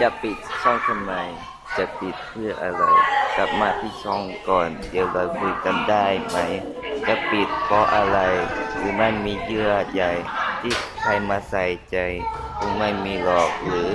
จะปิดช่องทำไม จะปิดเพื่ออะไร กลับมาที่ช่องก่อน เดี๋ยวเราคุยกันได้ไหม จะปิดเพราะอะไร หรือมันมีเยื่อใหญ่ที่ใครมาใส่ใจ คงไม่มีหรอกหรือ